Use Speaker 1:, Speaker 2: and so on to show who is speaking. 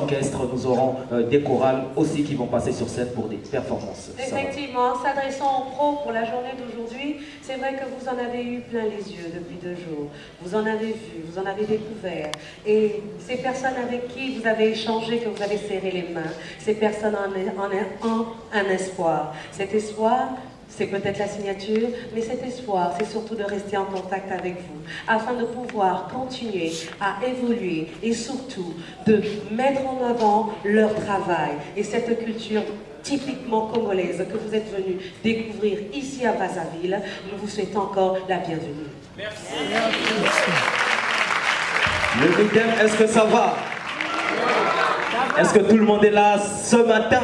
Speaker 1: orchestres, nous aurons euh, des chorales aussi qui vont passer sur scène pour des performances.
Speaker 2: Effectivement, s'adressant aux pros pour la journée d'aujourd'hui, c'est vrai que vous en avez eu plein les yeux depuis deux jours. Vous en avez vu, vous en avez découvert. Et ces personnes avec qui vous avez échangé, que vous avez serré les mains, ces personnes en, ont un espoir. Cet espoir, c'est peut-être la signature, mais cet espoir, c'est surtout de rester en contact avec vous, afin de pouvoir continuer à évoluer et surtout de mettre en avant leur travail et cette culture typiquement congolaise que vous êtes venu découvrir ici à Brazzaville. Nous vous souhaitons encore la bienvenue. Merci.
Speaker 1: Le week est-ce que ça va? Est-ce que tout le monde est là ce matin?